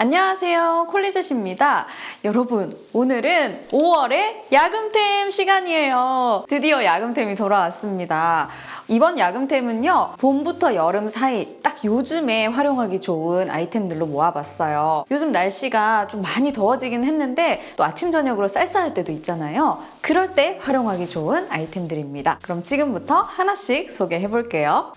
안녕하세요. 콜리젯입니다. 여러분 오늘은 5월의 야금템 시간이에요. 드디어 야금템이 돌아왔습니다. 이번 야금템은요 봄부터 여름 사이 딱 요즘에 활용하기 좋은 아이템들로 모아봤어요. 요즘 날씨가 좀 많이 더워지긴 했는데 또 아침 저녁으로 쌀쌀할 때도 있잖아요. 그럴 때 활용하기 좋은 아이템들입니다. 그럼 지금부터 하나씩 소개해 볼게요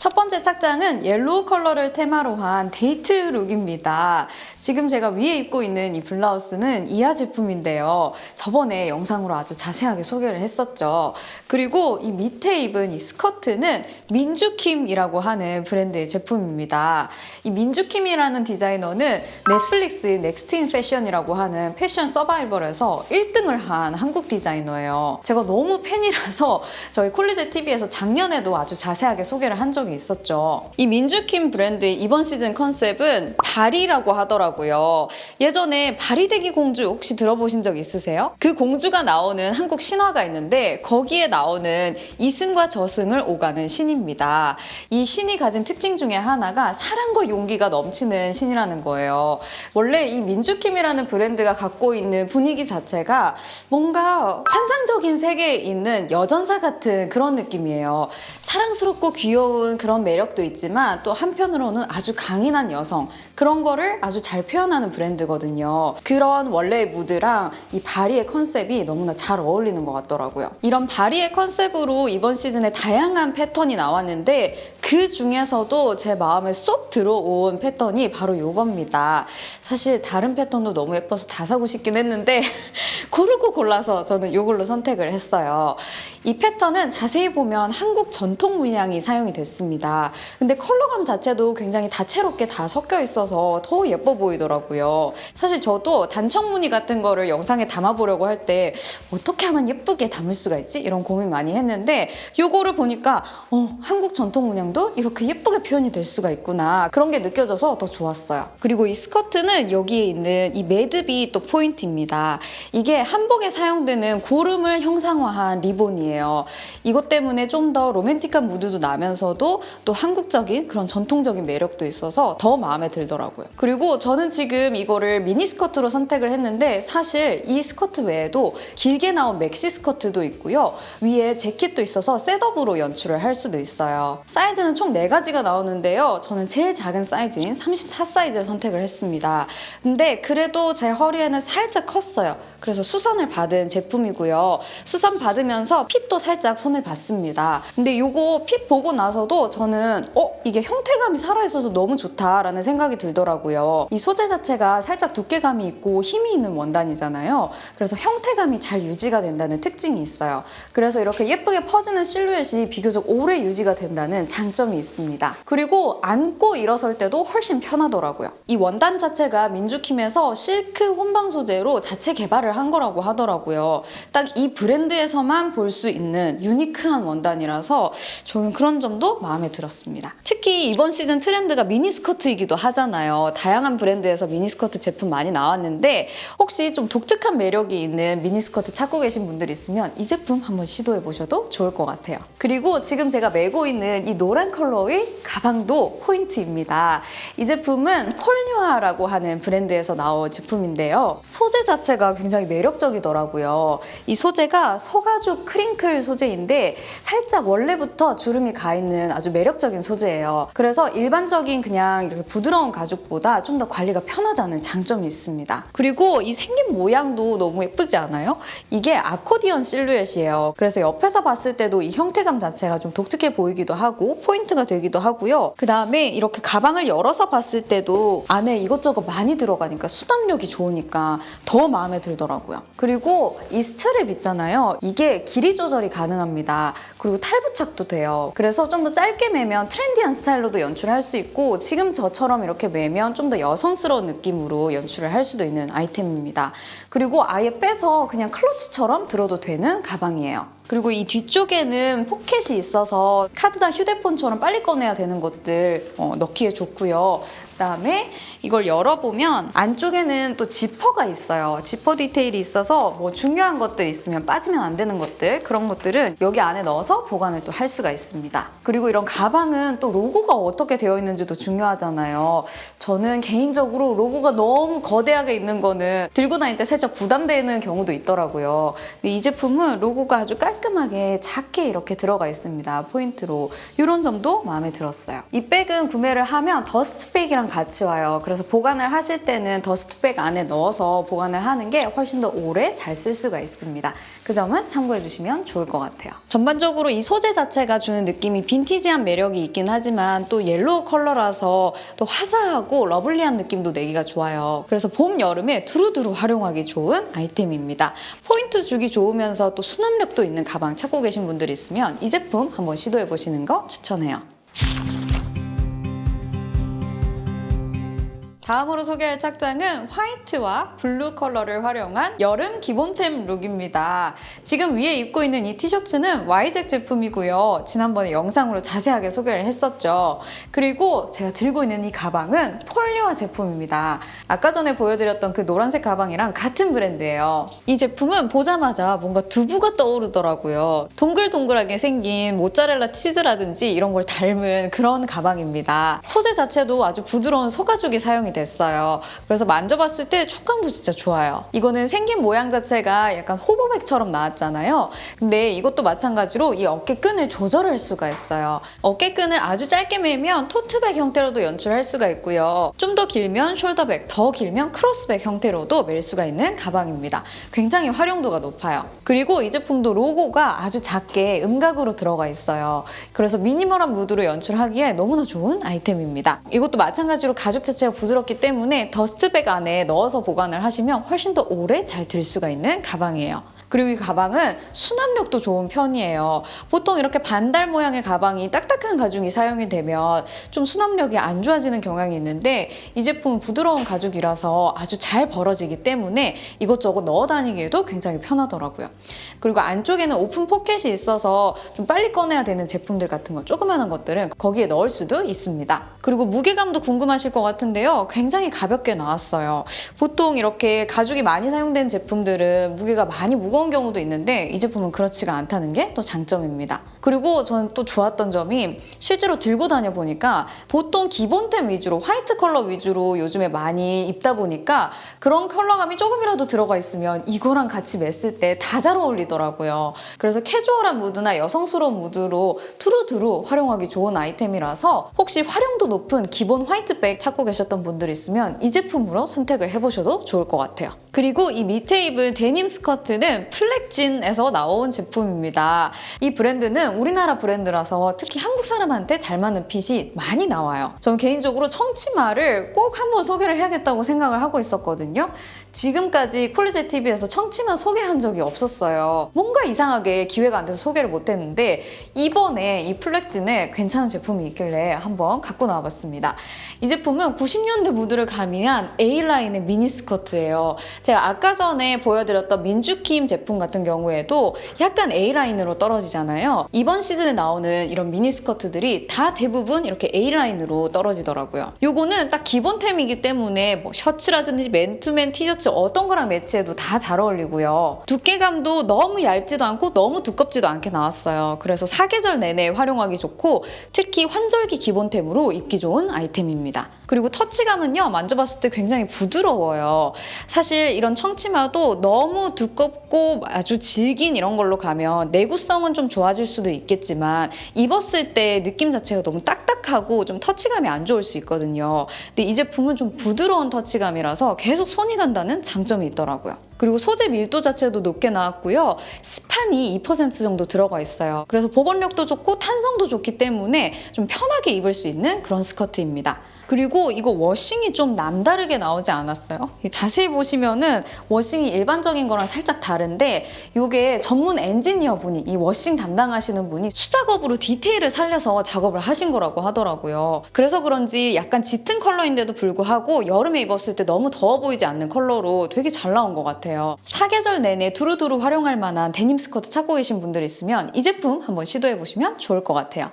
첫 번째 착장은 yellow 컬러를 테마로 한 데이트 look입니다. 지금 제가 위에 입고 있는 이 블라우스는 이하 제품인데요. 저번에 영상으로 아주 자세하게 소개를 했었죠. 그리고 이 밑에 입은 이 스커트는 민주킴이라고 하는 브랜드의 제품입니다. 이 민주킴이라는 디자이너는 넷플릭스 Next in Fashion이라고 하는 패션 서바이벌에서 1등을 한 한국 디자이너예요. 제가 너무 팬이라서 저희 콜리제 TV에서 작년에도 아주 자세하게 소개를 한 적이 적이 있었죠. 이 민주킴 브랜드의 이번 시즌 컨셉은 바리라고 하더라고요. 예전에 바리대기 공주 혹시 들어보신 적 있으세요? 그 공주가 나오는 한국 신화가 있는데 거기에 나오는 이승과 저승을 오가는 신입니다. 이 신이 가진 특징 중에 하나가 사랑과 용기가 넘치는 신이라는 거예요. 원래 이 민주킴이라는 브랜드가 갖고 있는 분위기 자체가 뭔가 환상적인 세계에 있는 여전사 같은 그런 느낌이에요. 사랑스럽고 귀여운 그런 매력도 있지만 또 한편으로는 아주 강인한 여성 그런 거를 아주 잘 표현하는 브랜드거든요. 그런 원래의 무드랑 이 바리의 컨셉이 너무나 잘 어울리는 것 같더라고요. 이런 바리의 컨셉으로 이번 시즌에 다양한 패턴이 나왔는데 그 중에서도 제 마음에 쏙 들어온 패턴이 바로 이겁니다. 사실 다른 패턴도 너무 예뻐서 다 사고 싶긴 했는데 고르고 골라서 저는 이걸로 선택을 했어요. 이 패턴은 자세히 보면 한국 전통 문양이 사용이 됐습니다. 근데 컬러감 자체도 굉장히 다채롭게 다 섞여 있어서 더 예뻐 보이더라고요. 사실 저도 단청 무늬 같은 거를 영상에 담아보려고 할 때 어떻게 하면 예쁘게 담을 수가 있지? 이런 고민 많이 했는데 이거를 보니까 어, 한국 전통 문양도 이렇게 예쁘게 표현이 될 수가 있구나 그런 게 느껴져서 더 좋았어요. 그리고 이 스커트는 여기에 있는 이 매듭이 또 포인트입니다. 이게 한복에 사용되는 고름을 형상화한 리본이에요. 이것 때문에 좀 더 로맨틱한 무드도 나면서도 또 한국적인 그런 전통적인 매력도 있어서 더 마음에 들더라고요. 그리고 저는 지금 이거를 미니 스커트로 선택을 했는데 사실 이 스커트 외에도 길게 나온 맥시 스커트도 있고요. 위에 재킷도 있어서 setup으로 연출을 할 수도 있어요. 사이즈는 총 4가지가 나오는데요. 저는 제일 작은 사이즈인 34 사이즈를 선택을 했습니다. 근데 그래도 제 허리에는 살짝 컸어요. 그래서 수선을 받은 제품이고요. 수선 받으면서 핏도 살짝 손을 봤습니다. 근데 이거 핏 보고 나서도 저는 어? 이게 형태감이 살아있어서 너무 좋다라는 생각이 들더라고요. 이 소재 자체가 살짝 두께감이 있고 힘이 있는 원단이잖아요. 그래서 형태감이 잘 유지가 된다는 특징이 있어요. 그래서 이렇게 예쁘게 퍼지는 실루엣이 비교적 오래 유지가 된다는 장점 이 있습니다. 그리고 안고 일어설 때도 훨씬 편하더라고요. 이 원단 자체가 민주킴에서 실크 혼방 소재로 자체 개발을 한 거라고 하더라고요. 딱 이 브랜드에서만 볼 수 있는 유니크한 원단이라서 저는 그런 점도 마음에 들었습니다. 특히 이번 시즌 트렌드가 미니스커트이기도 하잖아요. 다양한 브랜드에서 미니스커트 제품 많이 나왔는데 혹시 좀 독특한 매력이 있는 미니스커트 찾고 계신 분들 있으면 이 제품 한번 시도해 보셔도 좋을 것 같아요. 그리고 지금 제가 메고 있는 이 노란 컬러의 가방도 포인트입니다. 이 제품은 폴뉴아라고 하는 브랜드에서 나온 제품인데요. 소재 자체가 굉장히 매력적이더라고요. 이 소재가 소가죽 크링클 소재인데 살짝 원래부터 주름이 가 있는 아주 매력적인 소재예요. 그래서 일반적인 그냥 이렇게 부드러운 가죽보다 좀 더 관리가 편하다는 장점이 있습니다. 그리고 이 생긴 모양도 너무 예쁘지 않아요? 이게 아코디언 실루엣이에요. 그래서 옆에서 봤을 때도 이 형태감 자체가 좀 독특해 보이기도 하고 포인트가 되기도 하고요. 그 다음에 이렇게 가방을 열어서 봤을 때도 안에 이것저것 많이 들어가니까 수납력이 좋으니까 더 마음에 들더라고요. 그리고 이 스트랩 있잖아요. 이게 길이 조절이 가능합니다. 그리고 탈부착도 돼요. 그래서 좀 더 짧게 매면 trendy한 스타일로도 연출할 수 있고 지금 저처럼 이렇게 매면 좀 더 여성스러운 느낌으로 연출을 할 수도 있는 아이템입니다. 그리고 아예 빼서 그냥 클러치처럼 들어도 되는 가방이에요. 그리고 이 뒤쪽에는 포켓이 있어서 카드나 휴대폰처럼 빨리 꺼내야 되는 것들 어, 넣기에 좋고요. 그다음에 이걸 열어보면 안쪽에는 또 지퍼가 있어요. 지퍼 디테일이 있어서 뭐 중요한 것들 있으면 빠지면 안 되는 것들 그런 것들은 여기 안에 넣어서 보관을 또 할 수가 있습니다. 그리고 이런 가방은 또 로고가 어떻게 되어 있는지도 중요하잖아요. 저는 개인적으로 로고가 너무 거대하게 있는 거는 들고 다닐 때 살짝 부담되는 경우도 있더라고요. 근데 이 제품은 로고가 아주 깔끔하게 작게 이렇게 들어가 있습니다. 포인트로. 이런 점도 마음에 들었어요. 이 백은 구매를 하면 dust bag이랑 같이 와요. 그래서 보관을 하실 때는 dust bag 안에 넣어서 보관을 하는 게 훨씬 더 오래 잘 쓸 수가 있습니다. 그 점은 참고해 주시면 좋을 것 같아요. 전반적으로 이 소재 자체가 주는 느낌이 빈티지한 매력이 있긴 하지만 또 yellow 컬러라서 또 화사하고 lovely한 느낌도 내기가 좋아요. 그래서 봄, 여름에 두루두루 활용하기 좋은 아이템입니다. 포인트 주기 좋으면서 또 수납력도 있는 가방 찾고 계신 분들 있으면 이 제품 한번 시도해 보시는 거 추천해요. 다음으로 소개할 착장은 white와 blue 컬러를 활용한 여름 기본템 look입니다. 지금 위에 입고 있는 이 티셔츠는 YZ 제품이고요. 지난번에 영상으로 자세하게 소개를 했었죠. 그리고 제가 들고 있는 이 가방은 폴리와 제품입니다. 아까 전에 보여드렸던 그 노란색 가방이랑 같은 브랜드예요. 이 제품은 보자마자 뭔가 두부가 떠오르더라고요. 동글동글하게 생긴 모짜렐라 치즈라든지 이런 걸 닮은 그런 가방입니다. 소재 자체도 아주 부드러운 소가죽이 사용이 됐어요. 그래서 만져봤을 때 촉감도 진짜 좋아요. 이거는 생긴 모양 자체가 약간 hobo bag처럼 나왔잖아요. 근데 이것도 마찬가지로 이 어깨끈을 조절할 수가 있어요. 어깨끈을 아주 짧게 매면 tote bag 형태로도 연출할 수가 있고요. 좀 더 길면 숄더백, 더 길면 cross bag 형태로도 멜 수가 있는 가방입니다. 굉장히 활용도가 높아요. 그리고 이 제품도 로고가 아주 작게 음각으로 들어가 있어요. 그래서 minimal한 무드로 연출하기에 너무나 좋은 아이템입니다. 이것도 마찬가지로 가죽 자체가 부드럽기 때문에 dust bag 안에 넣어서 보관을 하시면 훨씬 더 오래 잘 들 수가 있는 가방이에요. 그리고 이 가방은 수납력도 좋은 편이에요. 보통 이렇게 반달 모양의 가방이 딱딱한 가죽이 사용이 되면 좀 수납력이 안 좋아지는 경향이 있는데 이 제품은 부드러운 가죽이라서 아주 잘 벌어지기 때문에 이것저것 넣어 다니기에도 굉장히 편하더라고요. 그리고 안쪽에는 오픈 포켓이 있어서 좀 빨리 꺼내야 되는 제품들 같은 거 조그마한 것들은 거기에 넣을 수도 있습니다. 그리고 무게감도 궁금하실 것 같은데요. 굉장히 가볍게 나왔어요. 보통 이렇게 가죽이 많이 사용된 제품들은 무게가 많이 무거운 경우도 있는데 이 제품은 그렇지가 않다는 게 또 장점입니다. 그리고 저는 또 좋았던 점이 실제로 들고 다녀 보니까 보통 기본템 위주로 화이트 컬러 위주로 요즘에 많이 입다 보니까 그런 컬러감이 조금이라도 들어가 있으면 이거랑 같이 멨을 때 다 잘 어울리더라고요. 그래서 캐주얼한 무드나 여성스러운 무드로 두루두루 활용하기 좋은 아이템이라서 혹시 활용도 높은 기본 화이트백 찾고 계셨던 분들 있으면 이 제품으로 선택을 해보셔도 좋을 것 같아요. 그리고 이 밑에 입은 데님 스커트는 플랙진에서 나온 제품입니다. 이 브랜드는 우리나라 브랜드라서 특히 한국 사람한테 잘 맞는 핏이 많이 나와요. 저는 개인적으로 청치마를 꼭 한번 소개를 해야겠다고 생각을 하고 있었거든요. 지금까지 콜리제 TV에서 청치마 소개한 적이 없었어요. 뭔가 이상하게 기회가 안 돼서 소개를 못했는데 이번에 이 플렉진에 괜찮은 제품이 있길래 한번 갖고 나와봤습니다. 이 제품은 90년대 무드를 가미한 A라인의 미니스커트예요. 제가 아까 전에 보여드렸던 민주킴 제품 같은 경우에도 약간 A라인으로 떨어지잖아요. 이번 시즌에 나오는 이런 미니스커트들이 다 대부분 이렇게 A라인으로 떨어지더라고요. 요거는 딱 기본템이기 때문에 뭐 셔츠라든지 맨투맨 티셔츠 어떤 거랑 매치해도 다 잘 어울리고요. 두께감도 너무 얇지도 않고 너무 두껍지도 않게 나왔어요. 그래서 사계절 내내 활용하기 좋고 특히 환절기 기본템으로 입기 좋은 아이템입니다. 그리고 터치감은요 만져봤을 때 굉장히 부드러워요. 사실 이런 청치마도 너무 두껍고 아주 질긴 이런 걸로 가면 내구성은 좀 좋아질 수도 있겠지만 입었을 때 느낌 자체가 너무 딱딱하고 좀 터치감이 안 좋을 수 있거든요. 근데 이 제품은 좀 부드러운 터치감이라서 계속 손이 간다는 장점이 있더라고요. 그리고 소재 밀도 자체도 높게 나왔고요. 스판이 2% 정도 들어가 있어요. 그래서 보건력도 좋고 탄성도 좋기 때문에 좀 편하게 입을 수 있는 그런 스커트입니다. 그리고 이거 워싱이 좀 남다르게 나오지 않았어요? 자세히 보시면은 워싱이 일반적인 거랑 살짝 다른데 이게 전문 엔지니어 분이 이 워싱 담당하시는 분이 수작업으로 디테일을 살려서 작업을 하신 거라고 하더라고요. 그래서 그런지 약간 짙은 컬러인데도 불구하고 여름에 입었을 때 너무 더워 보이지 않는 컬러로 되게 잘 나온 것 같아요. 사계절 내내 두루두루 활용할 만한 데님 스커트 찾고 계신 분들 있으면 이 제품 한번 시도해 보시면 좋을 것 같아요.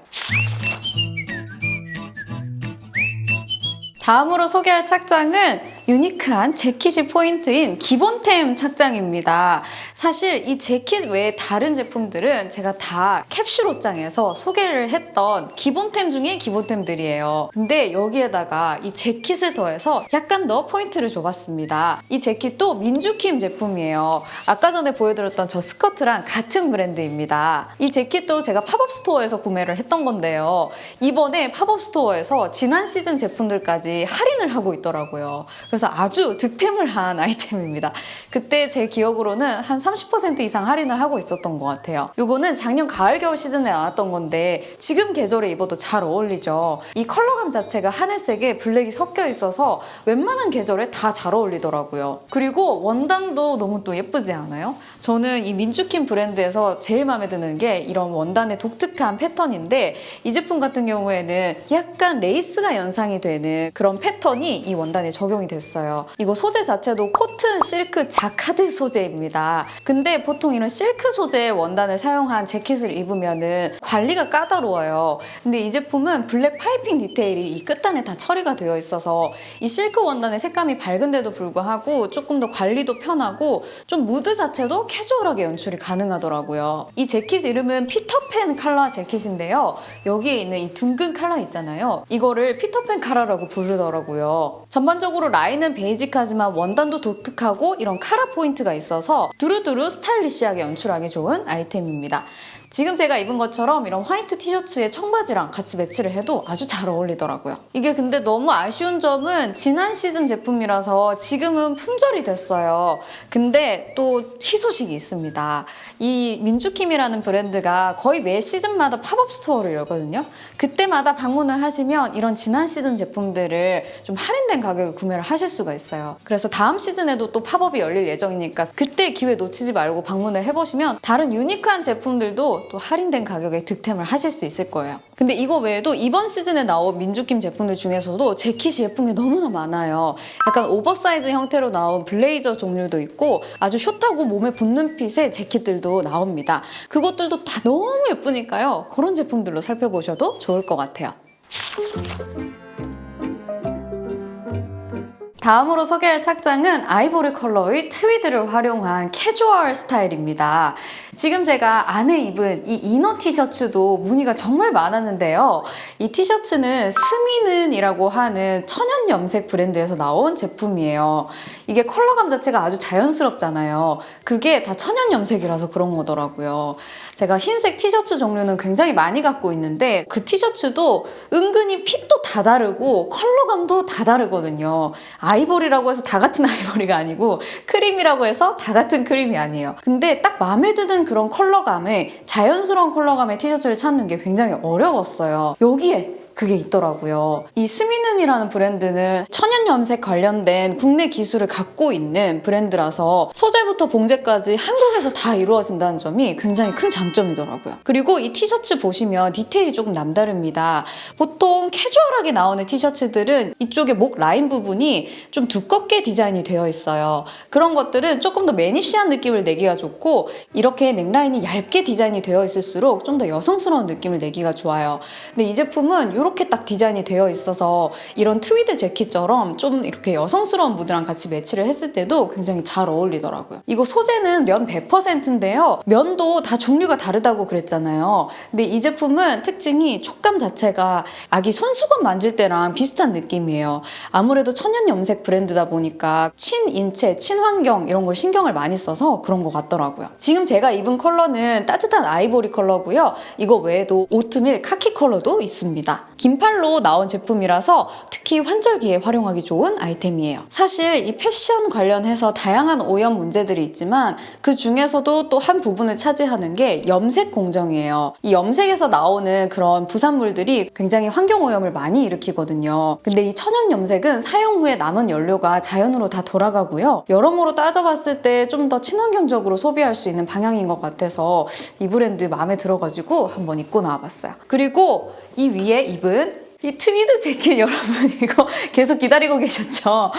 다음으로 소개할 착장은 유니크한 재킷이 포인트인 기본템 착장입니다. 사실 이 재킷 외에 다른 제품들은 제가 다 캡슐 옷장에서 소개를 했던 기본템 중에 기본템들이에요. 근데 여기에다가 이 재킷을 더해서 약간 더 포인트를 줘봤습니다. 이 재킷도 민주킴 제품이에요. 아까 전에 보여드렸던 저 스커트랑 같은 브랜드입니다. 이 재킷도 제가 팝업 스토어에서 구매를 했던 건데요. 이번에 팝업 스토어에서 지난 시즌 제품들까지 할인을 하고 있더라고요. 그래서 아주 득템을 한 아이템입니다. 그때 제 기억으로는 한 30% 이상 할인을 하고 있었던 것 같아요. 이거는 작년 가을 겨울 시즌에 나왔던 건데 지금 계절에 입어도 잘 어울리죠. 이 컬러감 자체가 하늘색에 블랙이 섞여 있어서 웬만한 계절에 다 잘 어울리더라고요. 그리고 원단도 너무 또 예쁘지 않아요? 저는 이 민주킴 브랜드에서 제일 마음에 드는 게 이런 원단의 독특한 패턴인데 이 제품 같은 경우에는 약간 레이스가 연상이 되는 그런 패턴이 이 원단에 적용이 됐어요. 이거 소재 자체도 코튼, 실크, 자카드 소재입니다. 근데 보통 이런 실크 소재의 원단을 사용한 재킷을 입으면은 관리가 까다로워요. 근데 이 제품은 블랙 파이핑 디테일이 이 끝단에 다 처리가 되어 있어서 이 실크 원단의 색감이 밝은데도 불구하고 조금 더 관리도 편하고 좀 무드 자체도 캐주얼하게 연출이 가능하더라고요. 이 재킷 이름은 피터팬 칼라 재킷인데요. 여기에 있는 이 둥근 칼라 있잖아요. 이거를 피터팬 칼라라고 부르더라고요. 전반적으로 라인은 베이직하지만 원단도 독특하고 이런 카라 포인트가 있어서 두루두루 스타일리시하게 연출하기 좋은 아이템입니다. 지금 제가 입은 것처럼 이런 화이트 티셔츠에 청바지랑 같이 매치를 해도 아주 잘 어울리더라고요. 이게 근데 너무 아쉬운 점은 지난 시즌 제품이라서 지금은 품절이 됐어요. 근데 또 희소식이 있습니다. 이 민주킴이라는 브랜드가 거의 매 시즌마다 팝업 스토어를 열거든요. 그때마다 방문을 하시면 이런 지난 시즌 제품들을 좀 할인된 가격에 구매를 하실 수가 있어요. 그래서 다음 시즌에도 또 팝업이 열릴 예정이니까 그때 기회 놓치지 말고 방문을 해보시면 다른 유니크한 제품들도 또 할인된 가격에 득템을 하실 수 있을 거예요. 근데 이거 외에도 이번 시즌에 나온 민주킴 제품들 중에서도 재킷이 예쁜 게 너무나 많아요. 약간 오버사이즈 형태로 나온 블레이저 종류도 있고 아주 숏하고 몸에 붙는 핏의 재킷들도 나옵니다. 그것들도 다 너무 예쁘니까요. 그런 제품들로 살펴보셔도 좋을 것 같아요. 다음으로 소개할 착장은 아이보리 컬러의 트위드를 활용한 캐주얼 스타일입니다. 지금 제가 안에 입은 이 이너 티셔츠도 문의가 정말 많았는데요. 이 티셔츠는 스미는이라고 하는 천연 염색 브랜드에서 나온 제품이에요. 이게 컬러감 자체가 아주 자연스럽잖아요. 그게 다 천연 염색이라서 그런 거더라고요. 제가 흰색 티셔츠 종류는 굉장히 많이 갖고 있는데 그 티셔츠도 은근히 핏도 다 다르고 컬러감도 다 다르거든요. 아이보리라고 해서 다 같은 아이보리가 아니고 크림이라고 해서 다 같은 크림이 아니에요. 근데 딱 마음에 드는 그런 컬러감에 자연스러운 컬러감의 티셔츠를 찾는 게 굉장히 어려웠어요. 여기에 그게 있더라고요. 이 스미는이라는 브랜드는 천연 염색 관련된 국내 기술을 갖고 있는 브랜드라서 소재부터 봉제까지 한국에서 다 이루어진다는 점이 굉장히 큰 장점이더라고요. 그리고 이 티셔츠 보시면 디테일이 조금 남다릅니다. 보통 캐주얼하게 나오는 티셔츠들은 이쪽에 목 라인 부분이 좀 두껍게 디자인이 되어 있어요. 그런 것들은 조금 더 매니시한 느낌을 내기가 좋고 이렇게 넥라인이 얇게 디자인이 되어 있을수록 좀 더 여성스러운 느낌을 내기가 좋아요. 근데 이 제품은 이렇게 딱 디자인이 되어 있어서 이런 트위드 재킷처럼 좀 이렇게 여성스러운 무드랑 같이 매치를 했을 때도 굉장히 잘 어울리더라고요. 이거 소재는 면 100%인데요. 면도 다 종류가 다르다고 그랬잖아요. 근데 이 제품은 특징이 촉감 자체가 아기 손수건 만질 때랑 비슷한 느낌이에요. 아무래도 천연 염색 브랜드다 보니까 친인체, 친환경 이런 걸 신경을 많이 써서 그런 것 같더라고요. 지금 제가 입은 컬러는 따뜻한 아이보리 컬러고요. 이거 외에도 오트밀 카키 컬러도 있습니다. 긴팔로 나온 제품이라서 특히 환절기에 활용하기 좋은 아이템이에요. 사실 이 패션 관련해서 다양한 오염 문제들이 있지만 그 중에서도 또 한 부분을 차지하는 게 염색 공정이에요. 이 염색에서 나오는 그런 부산물들이 굉장히 환경 오염을 많이 일으키거든요. 근데 이 천연 염색은 사용 후에 남은 연료가 자연으로 다 돌아가고요. 여러모로 따져봤을 때 좀 더 친환경적으로 소비할 수 있는 방향인 것 같아서 이 브랜드 마음에 들어가지고 한번 입고 나와봤어요. 그리고 이 위에 입은 팁은 이 트위드 재킷 여러분 이거 계속 기다리고 계셨죠?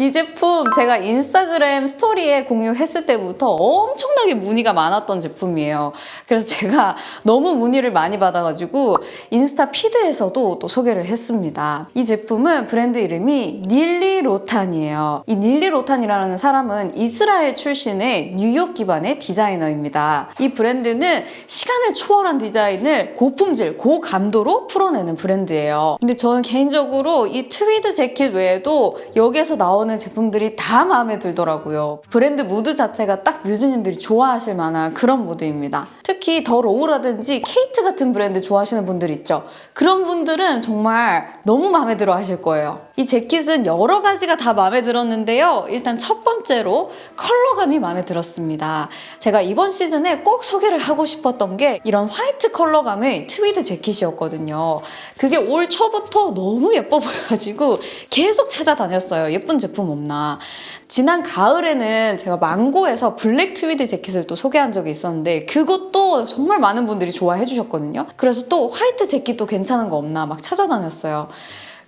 이 제품 제가 인스타그램 스토리에 공유했을 때부터 엄청나게 문의가 많았던 제품이에요. 그래서 제가 너무 문의를 많이 받아가지고 인스타 feed에서도 또 소개를 했습니다. 이 제품은 브랜드 이름이 닐리 로탄이에요. 이 닐리 로탄이라는 사람은 이스라엘 출신의 뉴욕 기반의 디자이너입니다. 이 브랜드는 시간을 초월한 디자인을 고품질, 고감도로 풀어내는 브랜드예요. 근데 저는 개인적으로 이 트위드 재킷 외에도 여기에서 나오는 제품들이 다 마음에 들더라고요. 브랜드 무드 자체가 딱 뮤즈님들이 좋아하실 만한 그런 무드입니다. 특히 더 로우라든지 케이트 같은 브랜드 좋아하시는 분들 있죠. 그런 분들은 정말 너무 마음에 들어 하실 거예요. 이 재킷은 여러 가지가 다 마음에 들었는데요. 일단 첫 번째로 컬러감이 마음에 들었습니다. 제가 이번 시즌에 꼭 소개를 하고 싶었던 게 이런 화이트 컬러감의 트위드 재킷이었거든요. 그게 올 초부터 너무 예뻐 보여가지고 계속 찾아다녔어요. 예쁜 제품 없나. 지난 가을에는 제가 망고에서 블랙 트위드 재킷을 또 소개한 적이 있었는데 그것도 정말 많은 분들이 좋아해 주셨거든요. 그래서 또 화이트 재킷도 괜찮은 거 없나 막 찾아다녔어요.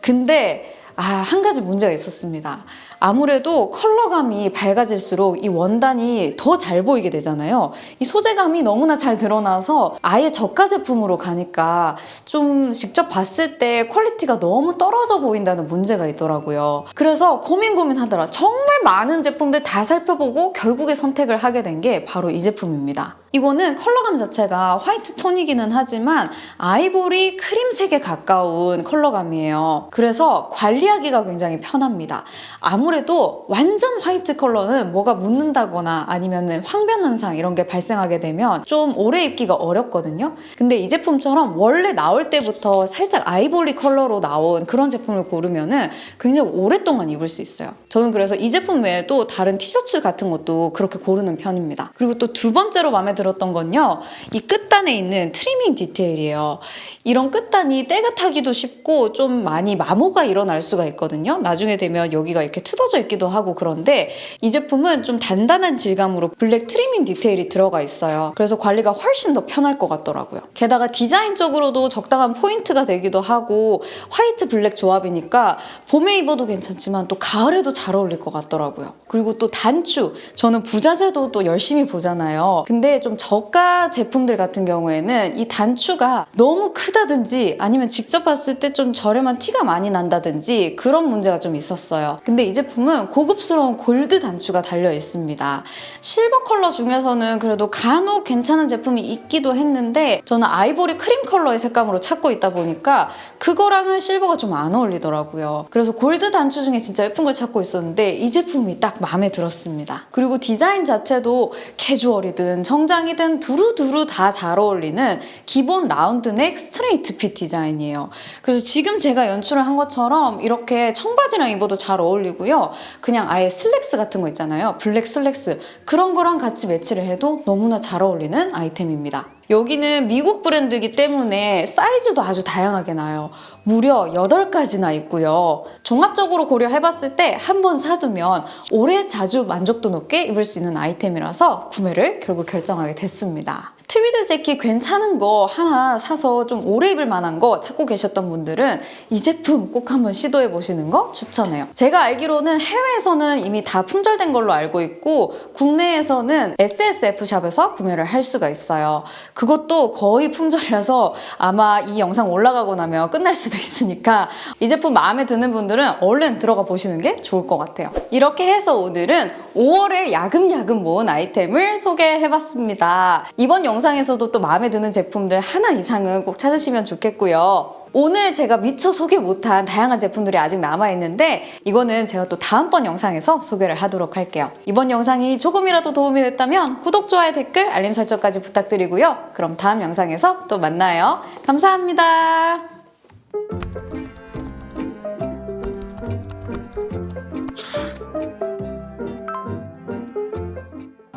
근데 아, 한 가지 문제가 있었습니다. 아무래도 컬러감이 밝아질수록 이 원단이 더 잘 보이게 되잖아요. 이 소재감이 너무나 잘 드러나서 아예 저가 제품으로 가니까 좀 직접 봤을 때 quality가 너무 떨어져 보인다는 문제가 있더라고요. 그래서 고민 고민하다가 정말 많은 제품들 다 살펴보고 결국에 선택을 하게 된 게 바로 이 제품입니다. 이거는 컬러감 자체가 화이트 톤이기는 하지만 아이보리 크림색에 가까운 컬러감이에요. 그래서 관리하기가 굉장히 편합니다. 아무래도 완전 화이트 컬러는 뭐가 묻는다거나 아니면 황변 현상 이런 게 발생하게 되면 좀 오래 입기가 어렵거든요. 근데 이 제품처럼 원래 나올 때부터 살짝 아이보리 컬러로 나온 그런 제품을 고르면은 굉장히 오랫동안 입을 수 있어요. 저는 그래서 이 제품 외에도 다른 티셔츠 같은 것도 그렇게 고르는 편입니다. 그리고 또 두 번째로 마음에 들었던 건요. 이 끝단에 있는 트리밍 디테일이에요. 이런 끝단이 때가 타기도 쉽고 좀 많이 마모가 일어날 수가 있거든요. 나중에 되면 여기가 이렇게 뜯어져 있기도 하고 그런데 이 제품은 좀 단단한 질감으로 블랙 트리밍 디테일이 들어가 있어요. 그래서 관리가 훨씬 더 편할 것 같더라고요. 게다가 디자인적으로도 적당한 포인트가 되기도 하고 화이트 블랙 조합이니까 봄에 입어도 괜찮지만 또 가을에도 잘 어울릴 것 같더라고요. 그리고 또 단추. 저는 부자재도 또 열심히 보잖아요. 근데 좀 저가 제품들 같은 경우에는 이 단추가 너무 크다든지 아니면 직접 봤을 때 좀 저렴한 티가 많이 난다든지 그런 문제가 좀 있었어요. 근데 이 제품은 고급스러운 골드 단추가 달려 있습니다. 실버 컬러 중에서는 그래도 간혹 괜찮은 제품이 있기도 했는데 저는 아이보리 크림 컬러의 색감으로 찾고 있다 보니까 그거랑은 실버가 좀 안 어울리더라고요. 그래서 골드 단추 중에 진짜 예쁜 걸 찾고 있었는데 이 제품이 딱 마음에 들었습니다. 그리고 디자인 자체도 캐주얼이든 정장이든 두루두루 다 잘 어울리는 기본 라운드넥 straight fit 디자인이에요. 그래서 지금 제가 연출을 한 것처럼 이렇게 청바지랑 입어도 잘 어울리고요. 그냥 아예 슬랙스 같은 거 있잖아요. 블랙 슬랙스. 그런 거랑 같이 매치를 해도 너무나 잘 어울리는 아이템입니다. 여기는 미국 브랜드이기 때문에 사이즈도 아주 다양하게 나요. 무려 8가지나 있고요. 종합적으로 고려해봤을 때 한 번 사두면 오래 자주 만족도 높게 입을 수 있는 아이템이라서 구매를 결국 결정하게 됐습니다. 트위드 재킷 괜찮은 거 하나 사서 좀 오래 입을 만한 거 찾고 계셨던 분들은 이 제품 꼭 한번 시도해 보시는 거 추천해요. 제가 알기로는 해외에서는 이미 다 품절된 걸로 알고 있고 국내에서는 SSF샵에서 구매를 할 수가 있어요. 그것도 거의 품절이라서 아마 이 영상 올라가고 나면 끝날 수도 있으니까 이 제품 마음에 드는 분들은 얼른 들어가 보시는 게 좋을 것 같아요. 이렇게 해서 오늘은 5월에 야금야금 모은 아이템을 소개해봤습니다. 이번 영상에서도 또 마음에 드는 제품들 하나 이상은 꼭 찾으시면 좋겠고요. 오늘 제가 미처 소개 못한 다양한 제품들이 아직 남아있는데 이거는 제가 또 다음번 영상에서 소개를 하도록 할게요. 이번 영상이 조금이라도 도움이 됐다면 구독, 좋아요, 댓글, 알림 설정까지 부탁드리고요. 그럼 다음 영상에서 또 만나요. 감사합니다.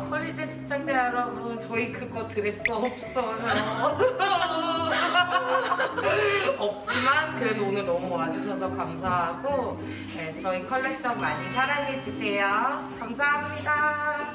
폴리제 시청자 여러분 저희 그거 드레스 없어요. 없지만 그래도 오늘 너무 와주셔서 감사하고 네, 저희 컬렉션 많이 사랑해주세요. 감사합니다